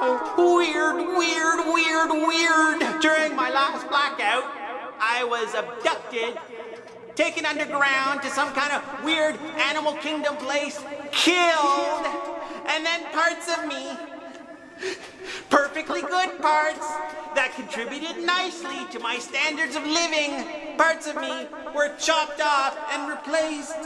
weird, weird, weird. Weird. During my last blackout, I was abducted, taken underground to some kind of weird animal kingdom place, killed, and then parts of me, perfectly good parts that contributed nicely to my standards of living, parts of me were chopped off and replaced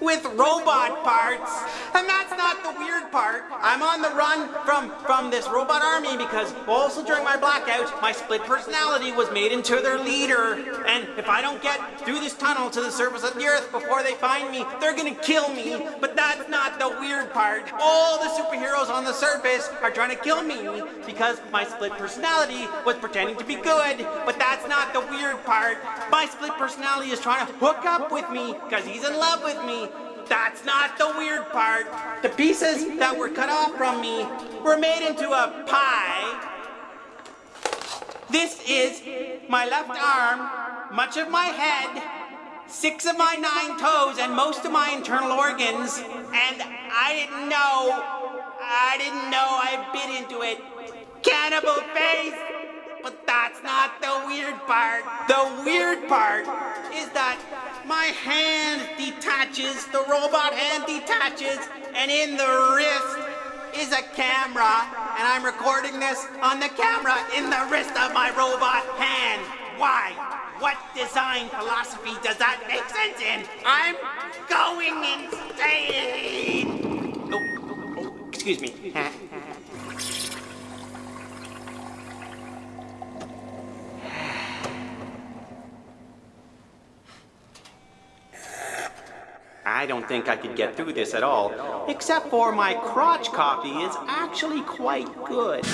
with robot parts. And that's not the weird part. I'm on the run from, from this robot army because also during my blackout, my split personality was made into their leader. And if I don't get through this tunnel to the surface of the earth before they find me, they're gonna kill me. But that's not the weird part. All the superheroes on the surface are trying to kill me because my split personality was pretending to be good. But that's not the weird part. My split personality is trying to hook up with me because he's in love with me. That's not the weird part. The pieces that were cut off from me were made into a pie. This is my left arm, much of my head, six of my nine toes, and most of my internal organs. And I didn't know, I didn't know I bit into it. Cannibal face! But that's not the weird part. The weird part is that my hand detaches, the robot hand detaches, and in the wrist is a camera, and I'm recording this on the camera in the wrist of my robot hand. Why? What design philosophy does that make sense in? I'm going insane! Oh, oh, oh excuse me. I don't think I could get through this at all, except for my crotch coffee is actually quite good.